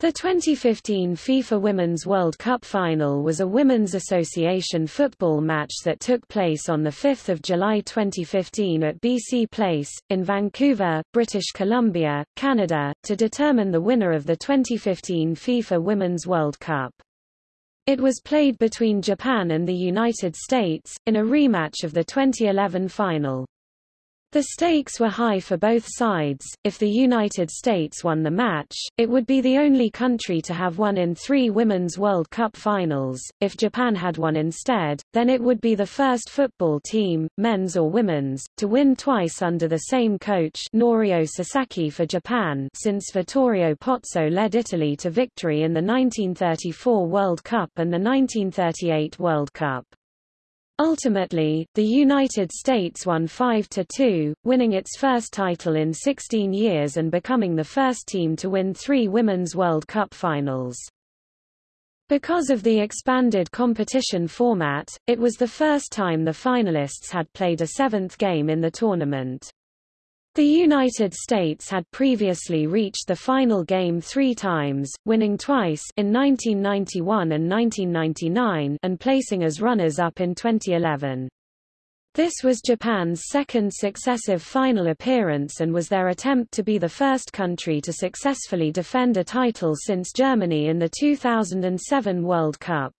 The 2015 FIFA Women's World Cup final was a Women's Association football match that took place on 5 July 2015 at BC Place, in Vancouver, British Columbia, Canada, to determine the winner of the 2015 FIFA Women's World Cup. It was played between Japan and the United States, in a rematch of the 2011 final. The stakes were high for both sides. If the United States won the match, it would be the only country to have won in three Women's World Cup finals. If Japan had won instead, then it would be the first football team, men's or women's, to win twice under the same coach Norio Sasaki for Japan since Vittorio Pozzo led Italy to victory in the 1934 World Cup and the 1938 World Cup. Ultimately, the United States won 5-2, winning its first title in 16 years and becoming the first team to win three Women's World Cup finals. Because of the expanded competition format, it was the first time the finalists had played a seventh game in the tournament. The United States had previously reached the final game three times, winning twice in 1991 and 1999 and placing as runners-up in 2011. This was Japan's second successive final appearance and was their attempt to be the first country to successfully defend a title since Germany in the 2007 World Cup.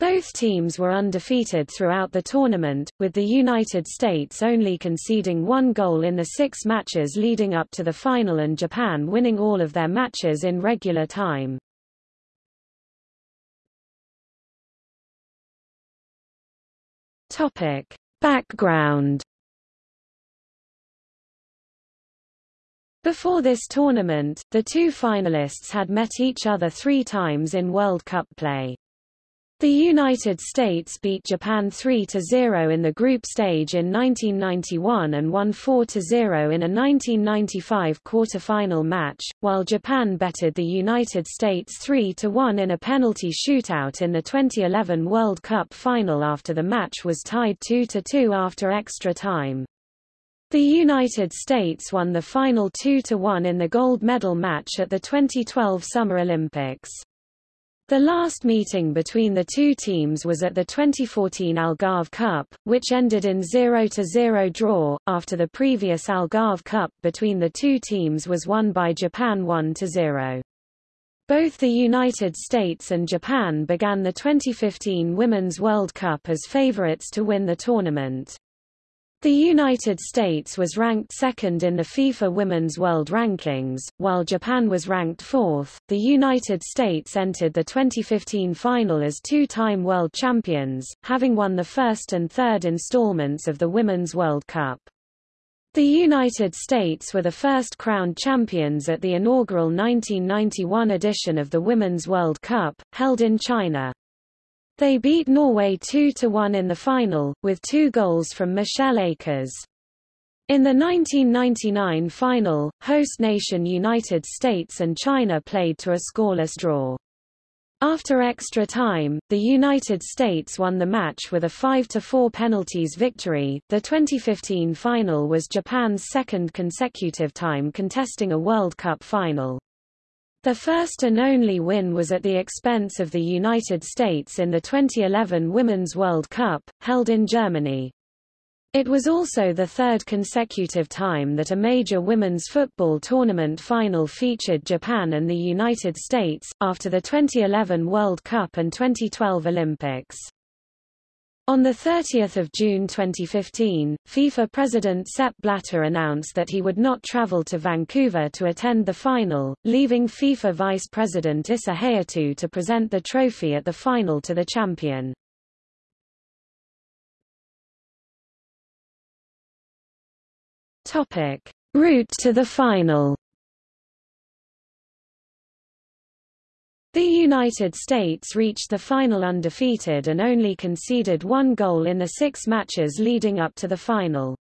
Both teams were undefeated throughout the tournament, with the United States only conceding one goal in the six matches leading up to the final and Japan winning all of their matches in regular time. Topic. Background Before this tournament, the two finalists had met each other three times in World Cup play. The United States beat Japan 3-0 in the group stage in 1991 and won 4-0 in a 1995 quarter-final match, while Japan betted the United States 3-1 in a penalty shootout in the 2011 World Cup final after the match was tied 2-2 after extra time. The United States won the final 2-1 in the gold medal match at the 2012 Summer Olympics. The last meeting between the two teams was at the 2014 Algarve Cup, which ended in 0-0 draw, after the previous Algarve Cup between the two teams was won by Japan 1-0. Both the United States and Japan began the 2015 Women's World Cup as favorites to win the tournament. The United States was ranked second in the FIFA Women's World Rankings, while Japan was ranked fourth. The United States entered the 2015 final as two-time world champions, having won the first and third installments of the Women's World Cup. The United States were the first crowned champions at the inaugural 1991 edition of the Women's World Cup, held in China. They beat Norway 2-1 in the final, with two goals from Michelle Akers. In the 1999 final, host nation United States and China played to a scoreless draw. After extra time, the United States won the match with a 5-4 penalties victory. The 2015 final was Japan's second consecutive time contesting a World Cup final. The first and only win was at the expense of the United States in the 2011 Women's World Cup, held in Germany. It was also the third consecutive time that a major women's football tournament final featured Japan and the United States, after the 2011 World Cup and 2012 Olympics. On 30 June 2015, FIFA President Sepp Blatter announced that he would not travel to Vancouver to attend the final, leaving FIFA Vice President Issa Hayatou to present the trophy at the final to the champion. Route to the final The United States reached the final undefeated and only conceded one goal in the six matches leading up to the final.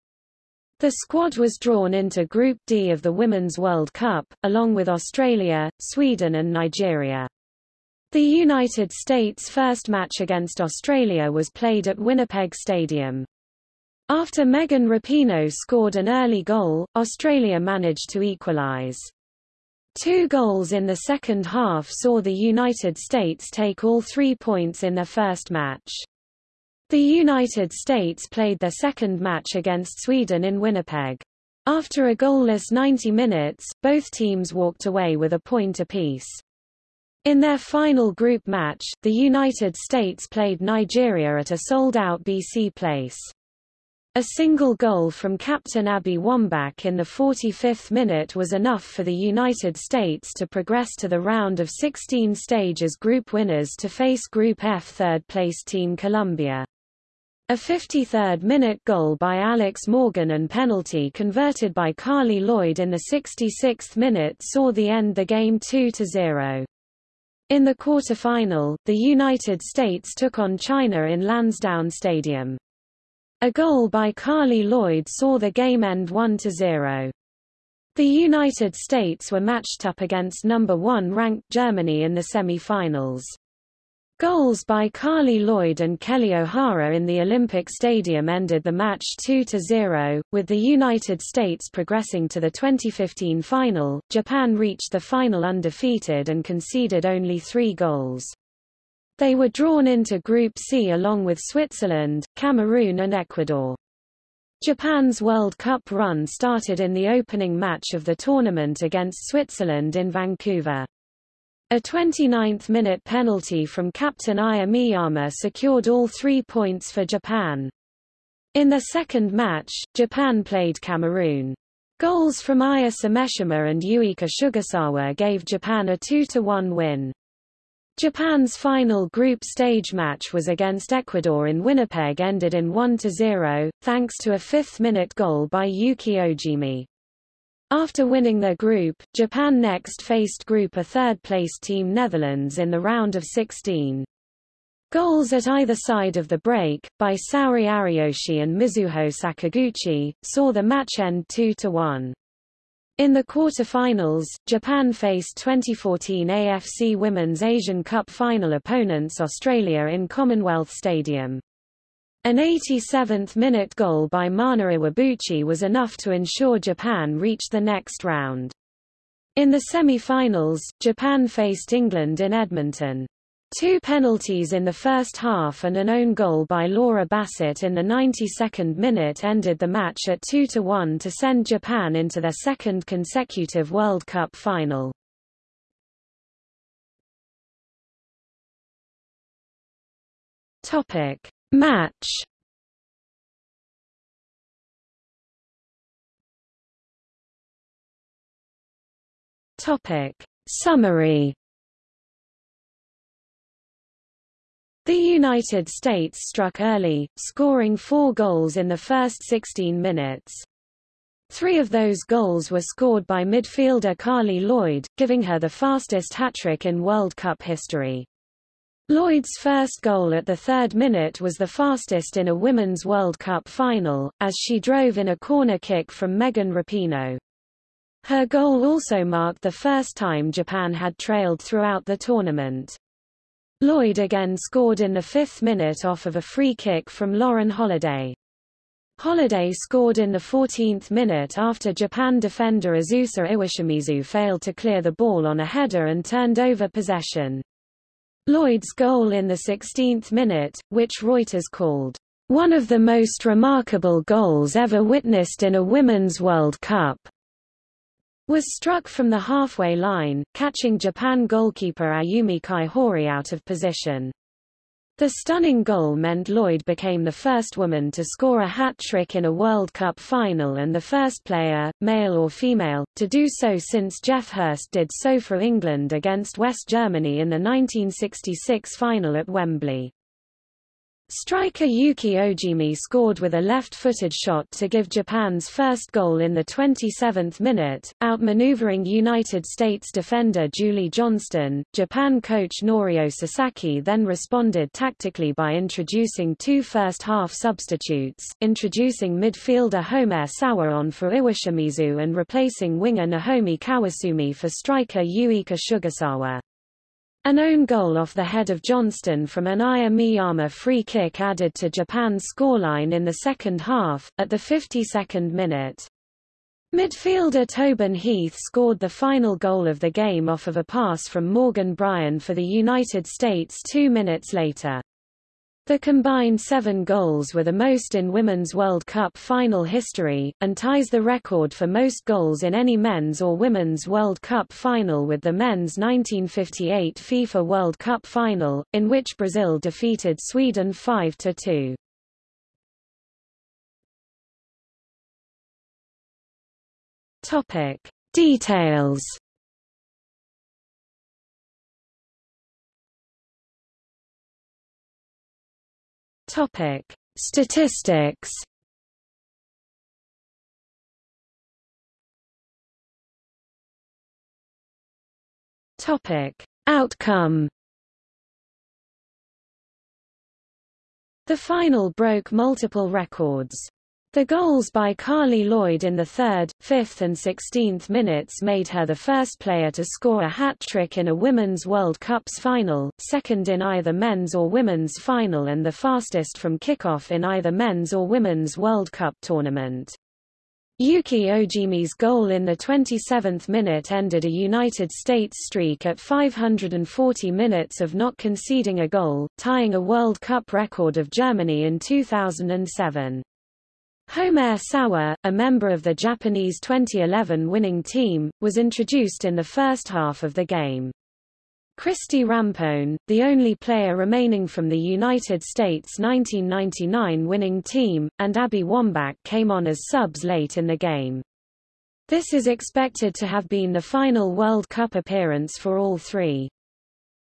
The squad was drawn into Group D of the Women's World Cup, along with Australia, Sweden and Nigeria. The United States' first match against Australia was played at Winnipeg Stadium. After Megan Rapinoe scored an early goal, Australia managed to equalise. Two goals in the second half saw the United States take all three points in their first match. The United States played their second match against Sweden in Winnipeg. After a goalless 90 minutes, both teams walked away with a point apiece. In their final group match, the United States played Nigeria at a sold-out BC Place. A single goal from captain Abby Wambach in the 45th minute was enough for the United States to progress to the round of 16 stage as group winners to face Group F third-place Team Colombia. A 53rd-minute goal by Alex Morgan and penalty converted by Carli Lloyd in the 66th minute saw the end the game 2-0. In the quarter-final, the United States took on China in Lansdowne Stadium. A goal by Carli Lloyd saw the game end 1-0. The United States were matched up against number one ranked Germany in the semi-finals. Goals by Carli Lloyd and Kelley O'Hara in the Olympic Stadium ended the match 2-0, with the United States progressing to the 2015 final. Japan reached the final undefeated and conceded only three goals. They were drawn into Group C along with Switzerland, Cameroon and Ecuador. Japan's World Cup run started in the opening match of the tournament against Switzerland in Vancouver. A 29th-minute penalty from captain Aya Miyama secured all three points for Japan. In the second match, Japan played Cameroon. Goals from Aya Sameshima and Yuika Sugasawa gave Japan a 2-1 win. Japan's final group stage match was against Ecuador in Winnipeg ended in 1-0, thanks to a fifth-minute goal by Yuki Ogimi. After winning their group, Japan next faced Group A third-place team Netherlands in the round of 16. Goals at either side of the break, by Saori Ariyoshi and Mizuho Sakaguchi, saw the match end 2-1. In the quarter-finals, Japan faced 2014 AFC Women's Asian Cup final opponents Australia in Commonwealth Stadium. An 87th-minute goal by Mana Iwabuchi was enough to ensure Japan reached the next round. In the semi-finals, Japan faced England in Edmonton. Two penalties in the first half and an own goal by Laura Bassett in the 92nd minute ended the match at 2-1 to send Japan into their second consecutive World Cup final. Topic: Match Topic: Summary The United States struck early, scoring four goals in the first 16 minutes. Three of those goals were scored by midfielder Carli Lloyd, giving her the fastest hat-trick in World Cup history. Lloyd's first goal at the third minute was the fastest in a Women's World Cup final, as she drove in a corner kick from Megan Rapinoe. Her goal also marked the first time Japan had trailed throughout the tournament. Lloyd again scored in the fifth minute off of a free kick from Lauren Holiday. Holiday scored in the 14th minute after Japan defender Azusa Iwashimizu failed to clear the ball on a header and turned over possession. Lloyd's goal in the 16th minute, which Reuters called one of the most remarkable goals ever witnessed in a Women's World Cup, was struck from the halfway line, catching Japan goalkeeper Ayumi Kaihori out of position. The stunning goal meant Lloyd became the first woman to score a hat-trick in a World Cup final and the first player, male or female, to do so since Geoff Hurst did so for England against West Germany in the 1966 final at Wembley. Striker Yuki Ogimi scored with a left-footed shot to give Japan's first goal in the 27th minute, outmaneuvering United States defender Julie Johnston. Japan coach Norio Sasaki then responded tactically by introducing two first-half substitutes, introducing midfielder Homare Sawa for Iwashimizu and replacing winger Nahomi Kawasumi for striker Yuika Sugasawa. An own goal off the head of Johnston from an Aya Miyama free kick added to Japan's scoreline in the second half, at the 52nd minute. Midfielder Tobin Heath scored the final goal of the game off of a pass from Morgan Bryan for the United States two minutes later. The combined seven goals were the most in Women's World Cup final history, and ties the record for most goals in any men's or women's World Cup final with the men's 1958 FIFA World Cup final, in which Brazil defeated Sweden 5-2. Topic. Details Topic: Statistics. Topic: Outcome. The final broke multiple records. The goals by Carli Lloyd in the third, fifth and sixteenth minutes made her the first player to score a hat-trick in a Women's World Cup's final, second in either men's or women's final and the fastest from kickoff in either men's or women's World Cup tournament. Yuki Ogimi's goal in the 27th minute ended a United States streak at 540 minutes of not conceding a goal, tying a World Cup record of Germany in 2007. Homare Sawa, a member of the Japanese 2011 winning team, was introduced in the first half of the game. Christie Rampone, the only player remaining from the United States 1999 winning team, and Abby Wambach came on as subs late in the game. This is expected to have been the final World Cup appearance for all three.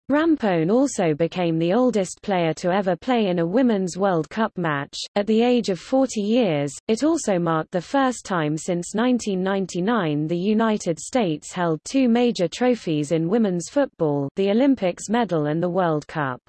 Rampone also became the oldest player to ever play in a Women's World Cup match, at the age of 40 years. It also marked the first time since 1999 the United States held two major trophies in women's football the Olympics medal and the World Cup.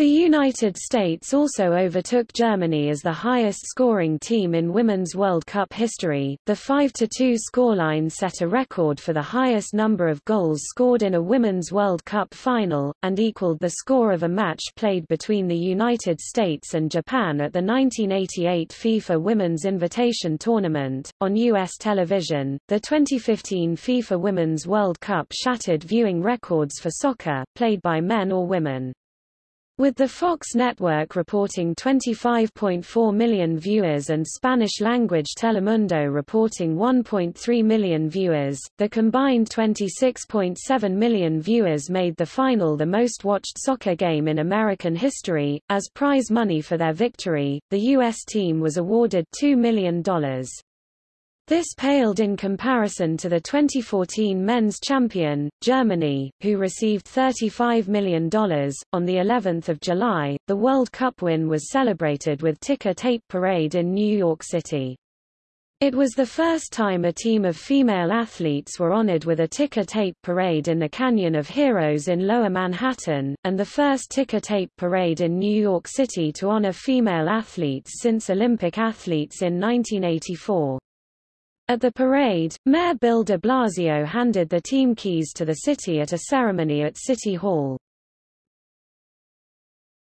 The United States also overtook Germany as the highest scoring team in Women's World Cup history. The 5-2 scoreline set a record for the highest number of goals scored in a Women's World Cup final, and equaled the score of a match played between the United States and Japan at the 1988 FIFA Women's Invitation Tournament. On U.S. television, the 2015 FIFA Women's World Cup shattered viewing records for soccer, played by men or women. With the Fox network reporting 25.4 million viewers and Spanish-language Telemundo reporting 1.3 million viewers, the combined 26.7 million viewers made the final the most-watched soccer game in American history. As prize money for their victory, the U.S. team was awarded $2 million. This paled in comparison to the 2014 men's champion, Germany, who received $35 million. On the 11th of July, the World Cup win was celebrated with ticker tape parade in New York City. It was the first time a team of female athletes were honored with a ticker tape parade in the Canyon of Heroes in Lower Manhattan, and the first ticker tape parade in New York City to honor female athletes since Olympic athletes in 1984. At the parade, Mayor Bill de Blasio handed the team keys to the city at a ceremony at City Hall.